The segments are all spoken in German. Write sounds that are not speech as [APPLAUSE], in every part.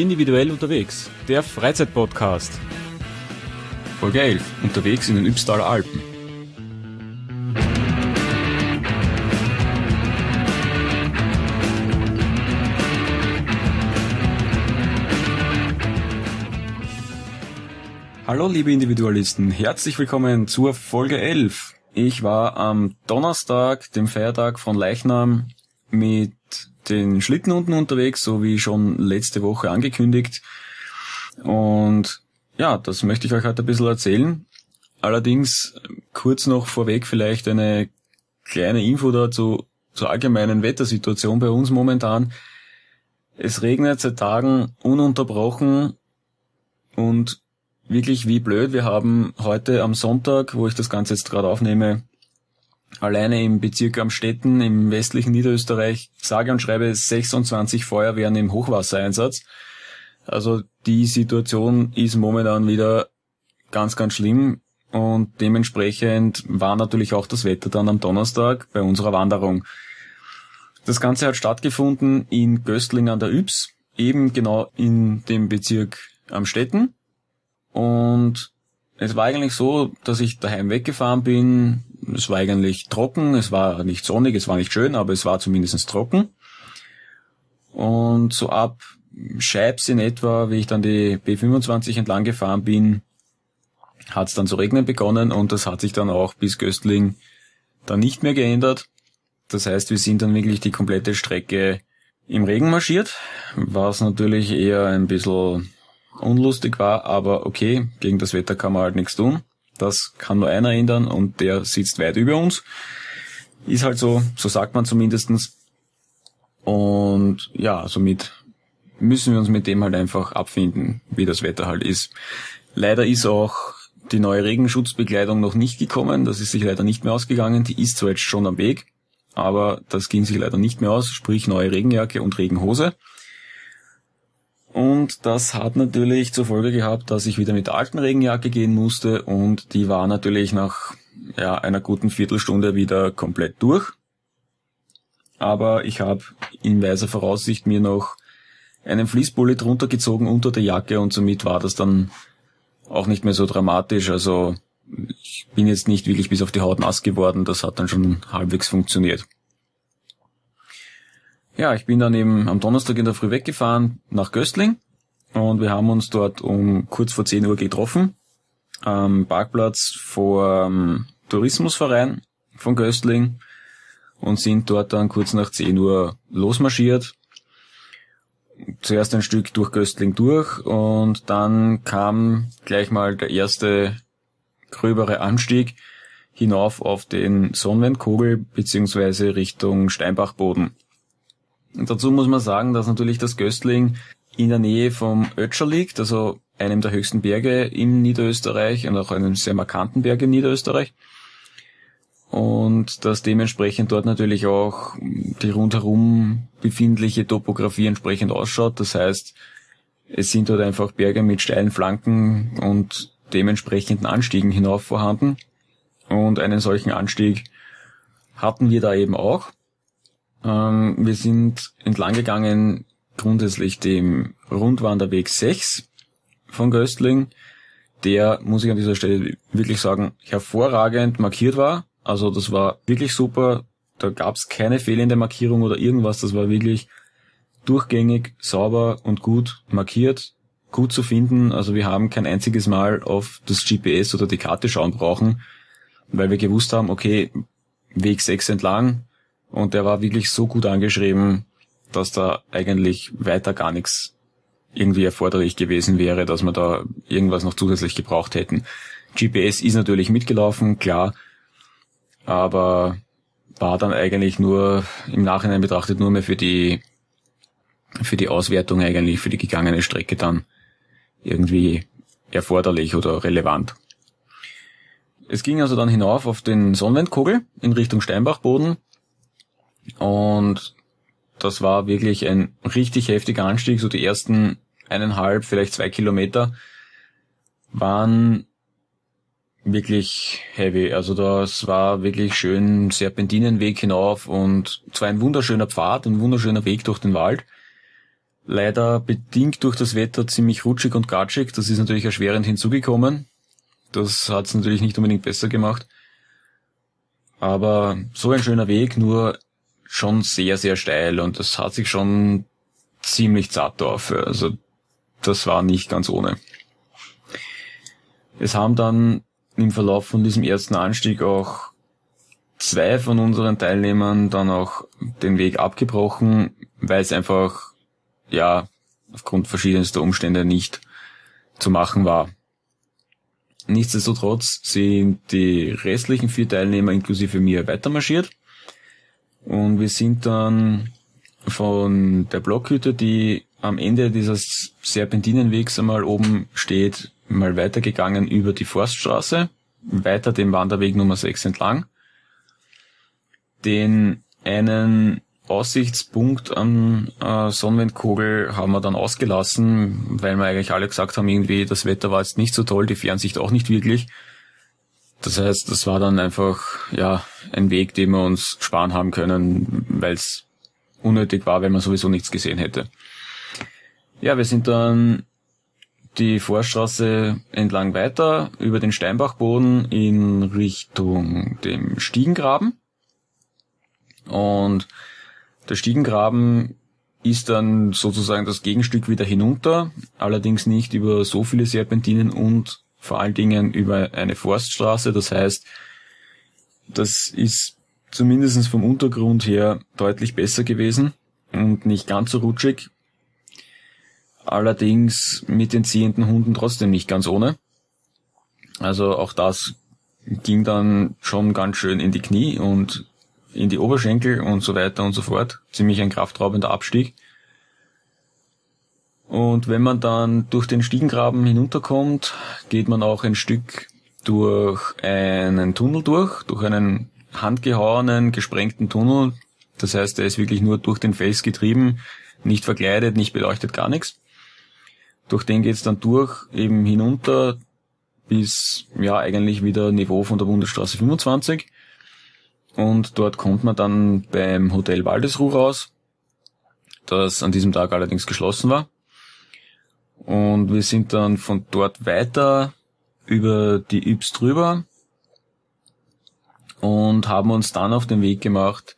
Individuell unterwegs, der Freizeitpodcast. Folge 11. Unterwegs in den Ybbstaler Alpen. Hallo liebe Individualisten, herzlich willkommen zur Folge 11. Ich war am Donnerstag, dem Feiertag von Leichnam, mit den Schlitten unten unterwegs, so wie schon letzte Woche angekündigt. Und ja, das möchte ich euch heute ein bisschen erzählen. Allerdings kurz noch vorweg vielleicht eine kleine Info dazu zur allgemeinen Wettersituation bei uns momentan. Es regnet seit Tagen ununterbrochen und wirklich wie blöd. Wir haben heute am Sonntag, wo ich das Ganze jetzt gerade aufnehme, alleine im Bezirk Amstetten im westlichen Niederösterreich sage und schreibe 26 Feuerwehren im Hochwassereinsatz. Also die Situation ist momentan wieder ganz, ganz schlimm und dementsprechend war natürlich auch das Wetter dann am Donnerstag bei unserer Wanderung. Das Ganze hat stattgefunden in Göstling an der Ybbs, eben genau in dem Bezirk Amstetten. Und es war eigentlich so, dass ich daheim weggefahren bin, es war eigentlich trocken, es war nicht sonnig, es war nicht schön, aber es war zumindest trocken. Und so ab Scheibs in etwa, wie ich dann die B25 entlang gefahren bin, hat es dann zu regnen begonnen und das hat sich dann auch bis Göstling dann nicht mehr geändert. Das heißt, wir sind dann wirklich die komplette Strecke im Regen marschiert, was natürlich eher ein bisschen unlustig war, aber okay, gegen das Wetter kann man halt nichts tun. Das kann nur einer ändern und der sitzt weit über uns. Ist halt so, so sagt man zumindestens. Und ja, somit müssen wir uns mit dem halt einfach abfinden, wie das Wetter halt ist. Leider ist auch die neue Regenschutzbekleidung noch nicht gekommen. Das ist sich leider nicht mehr ausgegangen. Die ist zwar jetzt schon am Weg, aber das ging sich leider nicht mehr aus. Sprich neue Regenjacke und Regenhose. Und das hat natürlich zur Folge gehabt, dass ich wieder mit der alten Regenjacke gehen musste und die war natürlich nach ja, einer guten Viertelstunde wieder komplett durch. Aber ich habe in weiser Voraussicht mir noch einen Fließpulli drunter gezogen unter der Jacke und somit war das dann auch nicht mehr so dramatisch. Also ich bin jetzt nicht wirklich bis auf die Haut nass geworden, das hat dann schon halbwegs funktioniert. Ja, ich bin dann eben am Donnerstag in der Früh weggefahren nach Göstling und wir haben uns dort um kurz vor 10 Uhr getroffen am Parkplatz vor dem Tourismusverein von Göstling und sind dort dann kurz nach 10 Uhr losmarschiert. Zuerst ein Stück durch Göstling durch und dann kam gleich mal der erste gröbere Anstieg hinauf auf den Sonnenwendkogel beziehungsweise Richtung Steinbachboden. Und dazu muss man sagen, dass natürlich das Göstling in der Nähe vom Ötscher liegt, also einem der höchsten Berge in Niederösterreich und auch einem sehr markanten Berg in Niederösterreich. Und dass dementsprechend dort natürlich auch die rundherum befindliche Topografie entsprechend ausschaut. Das heißt, es sind dort einfach Berge mit steilen Flanken und dementsprechenden Anstiegen hinauf vorhanden. Und einen solchen Anstieg hatten wir da eben auch. Ähm, wir sind entlang gegangen grundsätzlich dem Rundwanderweg 6 von Göstling, der, muss ich an dieser Stelle wirklich sagen, hervorragend markiert war. Also das war wirklich super. Da gab es keine fehlende Markierung oder irgendwas. Das war wirklich durchgängig, sauber und gut markiert, gut zu finden. Also wir haben kein einziges Mal auf das GPS oder die Karte schauen brauchen, weil wir gewusst haben, okay, Weg 6 entlang, und der war wirklich so gut angeschrieben, dass da eigentlich weiter gar nichts irgendwie erforderlich gewesen wäre, dass wir da irgendwas noch zusätzlich gebraucht hätten. GPS ist natürlich mitgelaufen, klar, aber war dann eigentlich nur im Nachhinein betrachtet nur mehr für die für die Auswertung eigentlich für die gegangene Strecke dann irgendwie erforderlich oder relevant. Es ging also dann hinauf auf den Sonnenwendkogel in Richtung Steinbachboden und das war wirklich ein richtig heftiger Anstieg. So die ersten eineinhalb, vielleicht zwei Kilometer waren wirklich heavy. Also das war wirklich schön Serpentinenweg hinauf und zwar ein wunderschöner Pfad, ein wunderschöner Weg durch den Wald. leider bedingt durch das Wetter ziemlich rutschig und gatschig. Das ist natürlich erschwerend hinzugekommen. Das hat es natürlich nicht unbedingt besser gemacht. Aber so ein schöner Weg, nur schon sehr, sehr steil und das hat sich schon ziemlich zart auf. Also das war nicht ganz ohne. Es haben dann im Verlauf von diesem ersten Anstieg auch zwei von unseren Teilnehmern dann auch den Weg abgebrochen, weil es einfach, ja, aufgrund verschiedenster Umstände nicht zu machen war. Nichtsdestotrotz sind die restlichen vier Teilnehmer inklusive mir weitermarschiert und wir sind dann von der Blockhütte, die am Ende dieses Serpentinenwegs einmal oben steht, mal weitergegangen über die Forststraße, weiter den Wanderweg Nummer 6 entlang. Den einen Aussichtspunkt am äh, Sonnenwindkogel haben wir dann ausgelassen, weil wir eigentlich alle gesagt haben, irgendwie das Wetter war jetzt nicht so toll, die Fernsicht auch nicht wirklich. Das heißt, das war dann einfach ja ein Weg, den wir uns sparen haben können, weil es unnötig war, weil man sowieso nichts gesehen hätte. Ja, wir sind dann die Vorstraße entlang weiter über den Steinbachboden in Richtung dem Stiegengraben. Und der Stiegengraben ist dann sozusagen das Gegenstück wieder hinunter, allerdings nicht über so viele Serpentinen und vor allen Dingen über eine Forststraße. Das heißt, das ist zumindest vom Untergrund her deutlich besser gewesen und nicht ganz so rutschig. Allerdings mit den ziehenden Hunden trotzdem nicht ganz ohne. Also auch das ging dann schon ganz schön in die Knie und in die Oberschenkel und so weiter und so fort. Ziemlich ein kraftraubender Abstieg. Und wenn man dann durch den Stiegengraben hinunterkommt, geht man auch ein Stück durch einen Tunnel durch, durch einen handgehauenen, gesprengten Tunnel. Das heißt, er ist wirklich nur durch den Fels getrieben, nicht verkleidet, nicht beleuchtet, gar nichts. Durch den geht's dann durch, eben hinunter bis, ja, eigentlich wieder Niveau von der Bundesstraße 25. Und dort kommt man dann beim Hotel Waldesruh raus, das an diesem Tag allerdings geschlossen war. Und wir sind dann von dort weiter über die Yps drüber und haben uns dann auf den Weg gemacht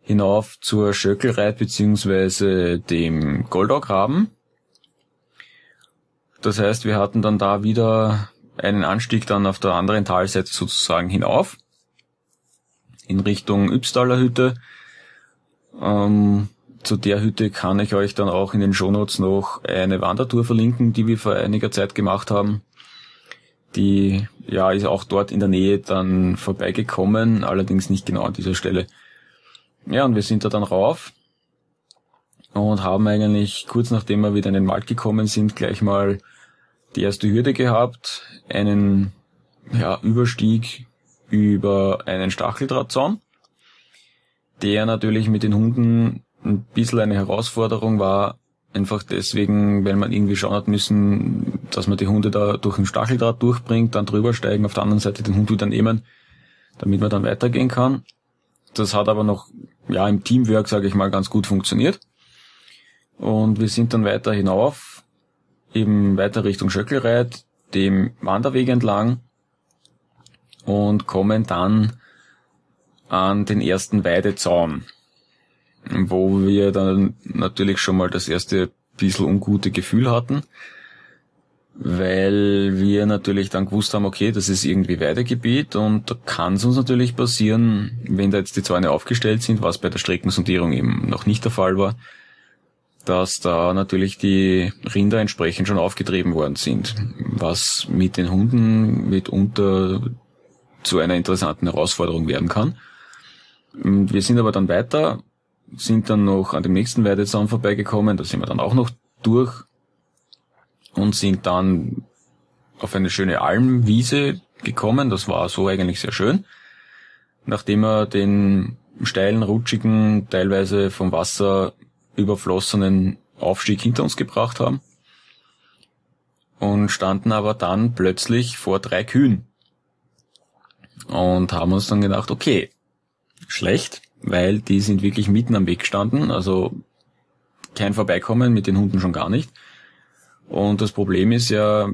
hinauf zur Schöckelreit beziehungsweise dem Goldaugraben. Das heißt, wir hatten dann da wieder einen Anstieg dann auf der anderen Talseite sozusagen hinauf in Richtung Ypstaler Hütte. Ähm, zu der Hütte kann ich euch dann auch in den Shownotes noch eine Wandertour verlinken, die wir vor einiger Zeit gemacht haben. Die ja ist auch dort in der Nähe dann vorbeigekommen, allerdings nicht genau an dieser Stelle. Ja, und wir sind da dann rauf und haben eigentlich kurz nachdem wir wieder in den Wald gekommen sind, gleich mal die erste Hürde gehabt, einen ja, Überstieg über einen Stacheldrahtzaun, der natürlich mit den Hunden ein bisschen eine Herausforderung war, einfach deswegen, weil man irgendwie schauen hat müssen, dass man die Hunde da durch den Stacheldraht durchbringt, dann drüber steigen, auf der anderen Seite den Hund wieder nehmen, damit man dann weitergehen kann. Das hat aber noch, ja, im Teamwork, sage ich mal, ganz gut funktioniert. Und wir sind dann weiter hinauf, eben weiter Richtung Schöckelreit, dem Wanderweg entlang und kommen dann an den ersten Weidezaun wo wir dann natürlich schon mal das erste bisschen ungute Gefühl hatten, weil wir natürlich dann gewusst haben, okay, das ist irgendwie Weidegebiet und da kann es uns natürlich passieren, wenn da jetzt die Zäune aufgestellt sind, was bei der Streckensondierung eben noch nicht der Fall war, dass da natürlich die Rinder entsprechend schon aufgetrieben worden sind, was mit den Hunden mitunter zu einer interessanten Herausforderung werden kann. Wir sind aber dann weiter sind dann noch an dem nächsten Weidezaun vorbeigekommen, da sind wir dann auch noch durch und sind dann auf eine schöne Almwiese gekommen. Das war so eigentlich sehr schön. Nachdem wir den steilen, rutschigen, teilweise vom Wasser überflossenen Aufstieg hinter uns gebracht haben und standen aber dann plötzlich vor drei Kühen und haben uns dann gedacht, okay, schlecht, weil die sind wirklich mitten am Weg gestanden, also kein Vorbeikommen, mit den Hunden schon gar nicht. Und das Problem ist ja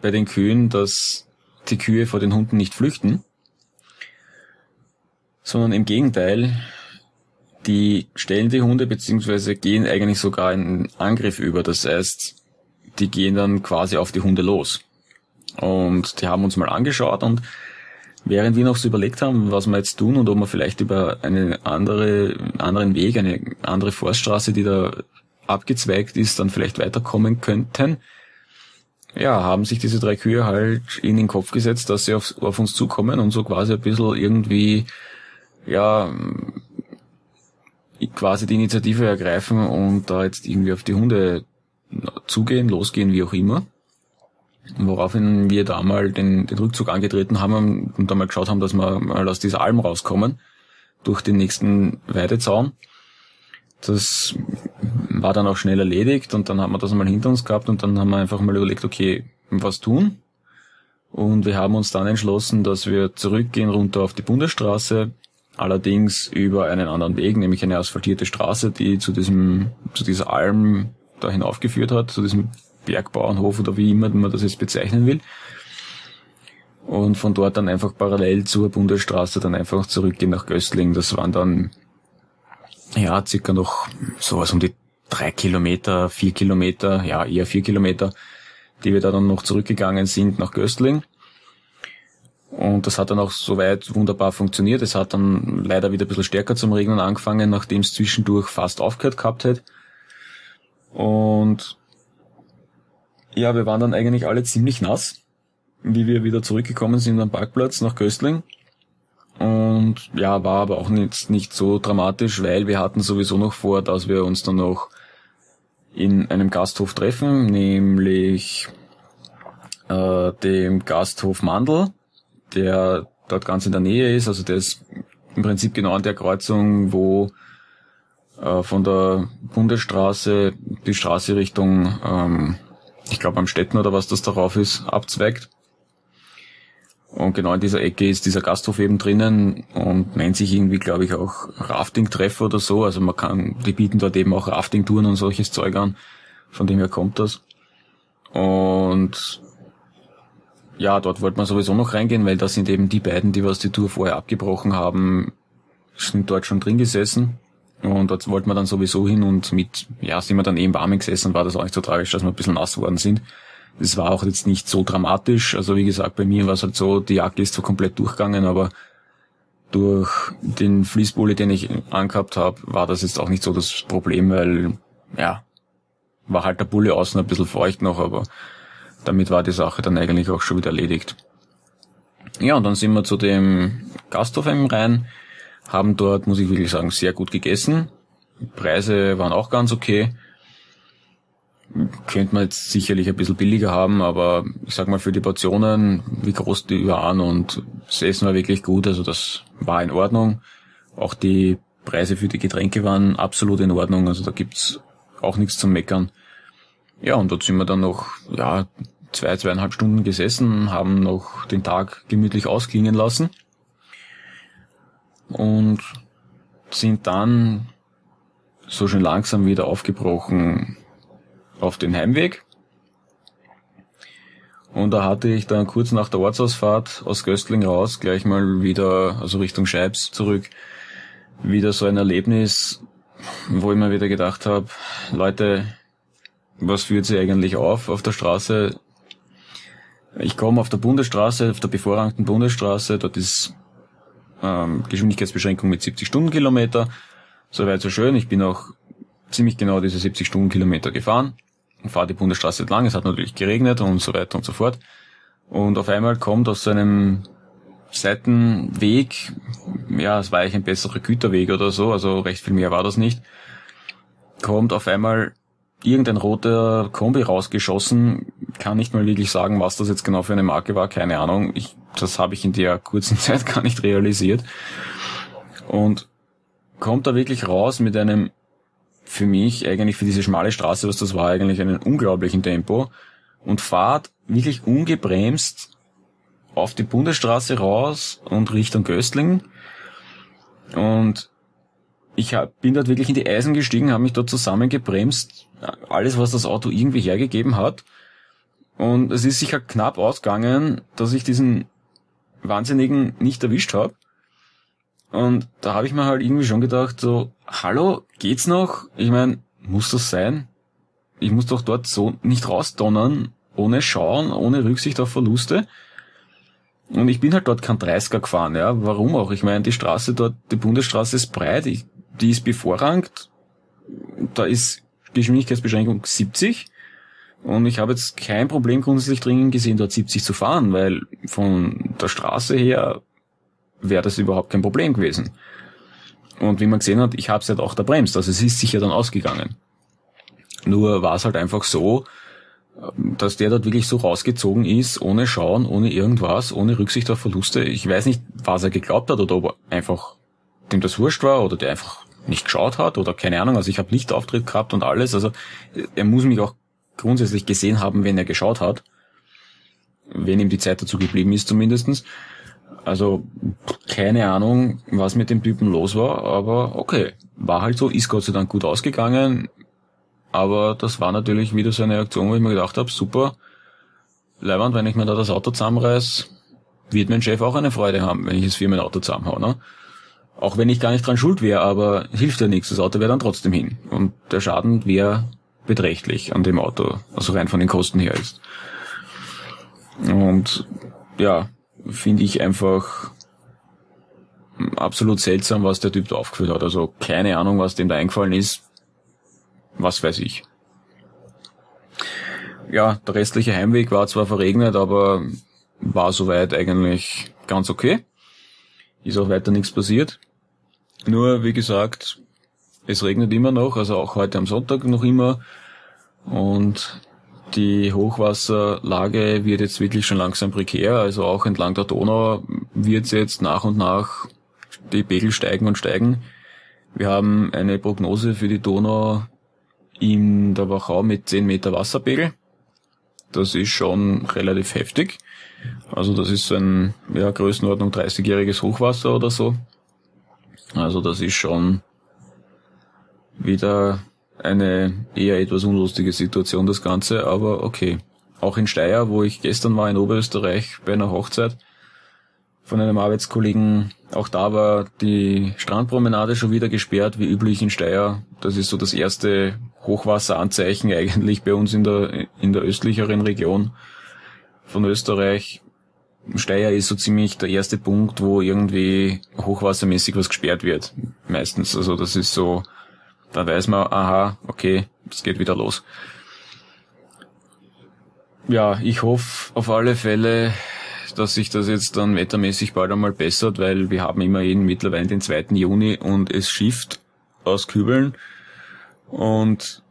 bei den Kühen, dass die Kühe vor den Hunden nicht flüchten, sondern im Gegenteil, die stellen die Hunde beziehungsweise gehen eigentlich sogar in Angriff über. Das heißt, die gehen dann quasi auf die Hunde los. Und die haben uns mal angeschaut und während wir noch so überlegt haben, was wir jetzt tun und ob wir vielleicht über einen andere, anderen Weg, eine andere Forststraße, die da abgezweigt ist, dann vielleicht weiterkommen könnten, ja, haben sich diese drei Kühe halt in den Kopf gesetzt, dass sie auf, auf uns zukommen und so quasi ein bisschen irgendwie, ja, quasi die Initiative ergreifen und da jetzt irgendwie auf die Hunde zugehen, losgehen, wie auch immer. Woraufhin wir da mal den, den Rückzug angetreten haben und da mal geschaut haben, dass wir mal aus dieser Alm rauskommen, durch den nächsten Weidezaun. Das war dann auch schnell erledigt und dann haben wir das mal hinter uns gehabt und dann haben wir einfach mal überlegt, okay, was tun? Und wir haben uns dann entschlossen, dass wir zurückgehen runter auf die Bundesstraße, allerdings über einen anderen Weg, nämlich eine asphaltierte Straße, die zu diesem, zu dieser Alm da hinaufgeführt hat, zu diesem Bergbauernhof oder wie immer man das jetzt bezeichnen will. Und von dort dann einfach parallel zur Bundesstraße dann einfach zurückgehen nach Göstling. Das waren dann, ja, circa noch sowas um die drei Kilometer, vier Kilometer, ja, eher vier Kilometer, die wir da dann noch zurückgegangen sind nach Göstling. Und das hat dann auch soweit wunderbar funktioniert. Es hat dann leider wieder ein bisschen stärker zum Regnen angefangen, nachdem es zwischendurch fast aufgehört gehabt hat. Und ja, wir waren dann eigentlich alle ziemlich nass, wie wir wieder zurückgekommen sind am Parkplatz nach Köstling. Und ja, war aber auch nicht, nicht so dramatisch, weil wir hatten sowieso noch vor, dass wir uns dann noch in einem Gasthof treffen, nämlich äh, dem Gasthof Mandel, der dort ganz in der Nähe ist. Also der ist im Prinzip genau an der Kreuzung, wo äh, von der Bundesstraße die Straße Richtung, ähm, ich glaube am Städten oder was das darauf ist, abzweigt. Und genau in dieser Ecke ist dieser Gasthof eben drinnen und nennt sich irgendwie, glaube ich, auch Rafting-Treff oder so. Also man kann, die bieten dort eben auch Rafting-Touren und solches Zeug an. Von dem her kommt das. Und ja, dort wollte man sowieso noch reingehen, weil das sind eben die beiden, die was die Tour vorher abgebrochen haben, sind dort schon drin gesessen. Und dort wollten wir dann sowieso hin und mit, ja, sind wir dann eben warm gesessen, war das auch nicht so tragisch, dass wir ein bisschen nass worden sind. Es war auch jetzt nicht so dramatisch. Also wie gesagt, bei mir war es halt so, die Jacke ist zwar komplett durchgegangen, aber durch den Fließpulli, den ich angehabt habe, war das jetzt auch nicht so das Problem, weil, ja, war halt der Bulle außen ein bisschen feucht noch, aber damit war die Sache dann eigentlich auch schon wieder erledigt. Ja, und dann sind wir zu dem Gasthof rein haben dort, muss ich wirklich sagen, sehr gut gegessen. Preise waren auch ganz okay. Könnte man jetzt sicherlich ein bisschen billiger haben, aber ich sag mal für die Portionen, wie groß die waren und das Essen war wirklich gut, also das war in Ordnung. Auch die Preise für die Getränke waren absolut in Ordnung, also da gibt's auch nichts zum Meckern. Ja, und dort sind wir dann noch, ja, zwei, zweieinhalb Stunden gesessen, haben noch den Tag gemütlich ausklingen lassen und sind dann so schön langsam wieder aufgebrochen auf den Heimweg. Und da hatte ich dann kurz nach der Ortsausfahrt aus Göstling raus, gleich mal wieder, also Richtung Scheibs zurück, wieder so ein Erlebnis, wo ich mir wieder gedacht habe, Leute, was führt sie eigentlich auf auf der Straße? Ich komme auf der Bundesstraße, auf der bevorrangten Bundesstraße, dort ist ähm, Geschwindigkeitsbeschränkung mit 70 Stundenkilometer. Soweit so schön. Ich bin auch ziemlich genau diese 70 Stundenkilometer gefahren und fahre die Bundesstraße entlang. Es hat natürlich geregnet und so weiter und so fort. Und auf einmal kommt aus einem Seitenweg, ja, es war eigentlich ein besserer Güterweg oder so, also recht viel mehr war das nicht, kommt auf einmal irgendein roter Kombi rausgeschossen. Kann nicht mal wirklich sagen, was das jetzt genau für eine Marke war, keine Ahnung. Ich das habe ich in der kurzen [LAUGHS] Zeit gar nicht realisiert. Und kommt da wirklich raus mit einem, für mich eigentlich für diese schmale Straße, was das war, eigentlich einen unglaublichen Tempo und fahrt wirklich ungebremst auf die Bundesstraße raus und Richtung Göstling. Ich hab, bin dort wirklich in die Eisen gestiegen, habe mich dort zusammengebremst, alles, was das Auto irgendwie hergegeben hat. Und es ist sicher knapp ausgegangen, dass ich diesen Wahnsinnigen nicht erwischt habe. Und da habe ich mir halt irgendwie schon gedacht, so, hallo, geht's noch? Ich meine, muss das sein? Ich muss doch dort so nicht rausdonnern, ohne Schauen, ohne Rücksicht auf Verluste. Und ich bin halt dort kein 30er gefahren, ja. Warum auch? Ich meine, die Straße dort, die Bundesstraße ist breit, ich, die ist bevorrangt. Da ist Geschwindigkeitsbeschränkung 70. Und ich habe jetzt kein Problem grundsätzlich dringend gesehen, dort 70 zu fahren, weil von der Straße her wäre das überhaupt kein Problem gewesen. Und wie man gesehen hat, ich habe es halt auch da bremst, also es ist sicher dann ausgegangen. Nur war es halt einfach so, dass der dort wirklich so rausgezogen ist, ohne Schauen, ohne irgendwas, ohne Rücksicht auf Verluste. Ich weiß nicht, was er geglaubt hat oder ob er einfach dem das wurscht war oder der einfach nicht geschaut hat oder keine Ahnung. Also ich habe Lichtauftritt gehabt und alles. Also er muss mich auch grundsätzlich gesehen haben, wenn er geschaut hat. Wenn ihm die Zeit dazu geblieben ist zumindestens. Also keine Ahnung, was mit dem Typen los war, aber okay, war halt so, ist Gott sei Dank gut ausgegangen. Aber das war natürlich wieder so eine Aktion, wo ich mir gedacht habe, super, Leiband, wenn ich mir da das Auto zusammenreiß, wird mein Chef auch eine Freude haben, wenn ich es für mein Auto zusammenhau. Ne? Auch wenn ich gar nicht dran schuld wäre, aber hilft ja nichts, das Auto wäre dann trotzdem hin. Und der Schaden wäre beträchtlich an dem Auto, also rein von den Kosten her ist. Und ja, finde ich einfach absolut seltsam, was der Typ da aufgeführt hat. Also keine Ahnung, was dem da eingefallen ist. Was weiß ich. Ja, der restliche Heimweg war zwar verregnet, aber war soweit eigentlich ganz okay. Ist auch weiter nichts passiert. Nur, wie gesagt, es regnet immer noch, also auch heute am Sonntag noch immer. Und die Hochwasserlage wird jetzt wirklich schon langsam prekär, also auch entlang der Donau wird es jetzt nach und nach die Pegel steigen und steigen. Wir haben eine Prognose für die Donau in der Wachau mit 10 Meter Wasserpegel. Das ist schon relativ heftig. Also das ist ein, ja, Größenordnung 30-jähriges Hochwasser oder so. Also das ist schon wieder eine eher etwas unlustige Situation, das Ganze, aber okay. Auch in Steyr, wo ich gestern war in Oberösterreich bei einer Hochzeit von einem Arbeitskollegen, auch da war die Strandpromenade schon wieder gesperrt, wie üblich in Steyr. Das ist so das erste Hochwasseranzeichen [LAUGHS] eigentlich bei uns in der, in der östlicheren Region von Österreich. Steyr ist so ziemlich der erste Punkt, wo irgendwie hochwassermäßig was gesperrt wird. Meistens. Also das ist so, dann weiß man, aha, okay, es geht wieder los. Ja, ich hoffe auf alle Fälle, dass sich das jetzt dann wettermäßig bald einmal bessert, weil wir haben immerhin mittlerweile den 2. Juni und es schifft aus Kübeln und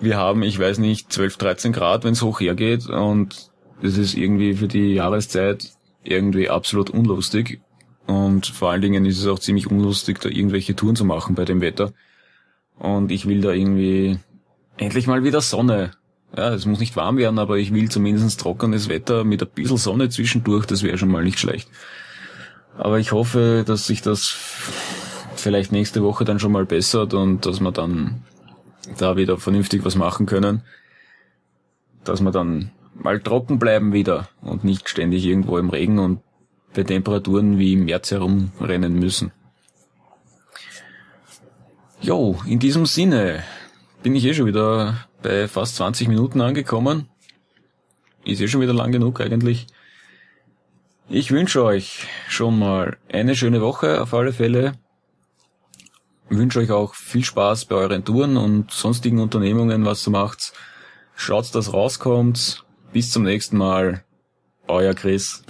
wir haben, ich weiß nicht, 12, 13 Grad, wenn es hoch hergeht und das ist irgendwie für die Jahreszeit irgendwie absolut unlustig und vor allen Dingen ist es auch ziemlich unlustig, da irgendwelche Touren zu machen bei dem Wetter. Und ich will da irgendwie endlich mal wieder Sonne. Ja, es muss nicht warm werden, aber ich will zumindest trockenes Wetter mit ein bisschen Sonne zwischendurch, das wäre schon mal nicht schlecht. Aber ich hoffe, dass sich das vielleicht nächste Woche dann schon mal bessert und dass wir dann da wieder vernünftig was machen können. Dass wir dann mal trocken bleiben wieder und nicht ständig irgendwo im Regen und bei Temperaturen wie im März herumrennen müssen. Jo, in diesem Sinne bin ich eh schon wieder bei fast 20 Minuten angekommen. Ist eh schon wieder lang genug eigentlich. Ich wünsche euch schon mal eine schöne Woche auf alle Fälle. wünsche euch auch viel Spaß bei euren Touren und sonstigen Unternehmungen, was ihr macht. Schaut, dass rauskommt. Bis zum nächsten Mal. Euer Chris.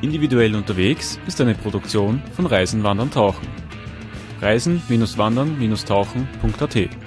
Individuell unterwegs ist eine Produktion von Reisen, Wandern, Tauchen. Reisen-Wandern-Tauchen.at